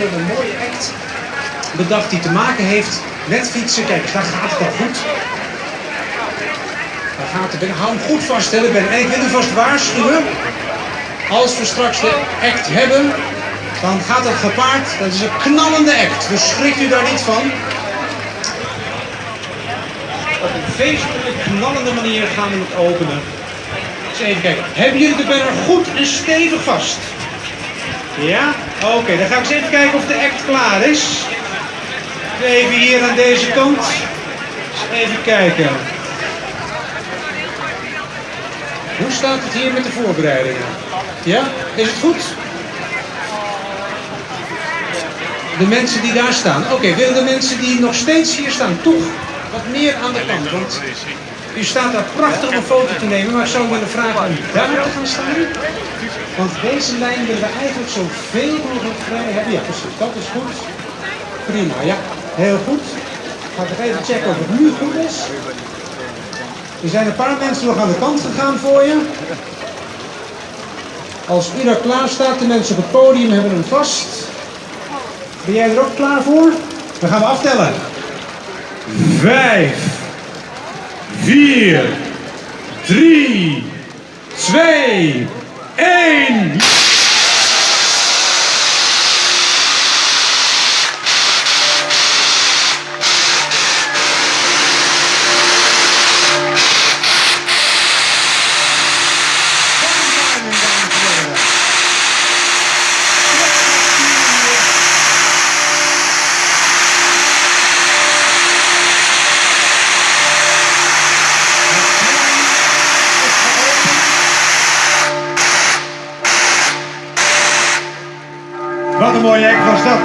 hebben een mooie act bedacht die te maken heeft met fietsen. Kijk, daar gaat het al goed. Daar gaat het. Hou hem goed vast, Ben. En ik wil u vast waarschuwen. Als we straks de act hebben, dan gaat het gepaard. Dat is een knallende act. Dus schrik u daar niet van. Op een feestelijke, knallende manier gaan we het openen. Eens even kijken. Hebben jullie de banner goed en stevig vast? Ja? Oké, dan ga ik eens even kijken of de act klaar is. Even hier aan deze kant. Even kijken. Hoe staat het hier met de voorbereidingen? Ja? Is het goed? De mensen die daar staan. Oké, willen de mensen die nog steeds hier staan toch wat meer aan de kant? Want u staat daar prachtig een foto te nemen, maar ik zou willen vragen om daar te gaan staan. Want deze lijn willen we eigenlijk zoveel mogelijk vrij hebben. Ja, precies. Dat is goed. Prima, ja. Heel goed. Ik ga nog even checken of het nu goed is. Er zijn een paar mensen nog aan de kant gegaan voor je. Als u daar klaar staat, de mensen op het podium hebben hem vast. Ben jij er ook klaar voor? Dan gaan we aftellen. Vijf, vier, drie, twee, één. Wat een mooie act was dat?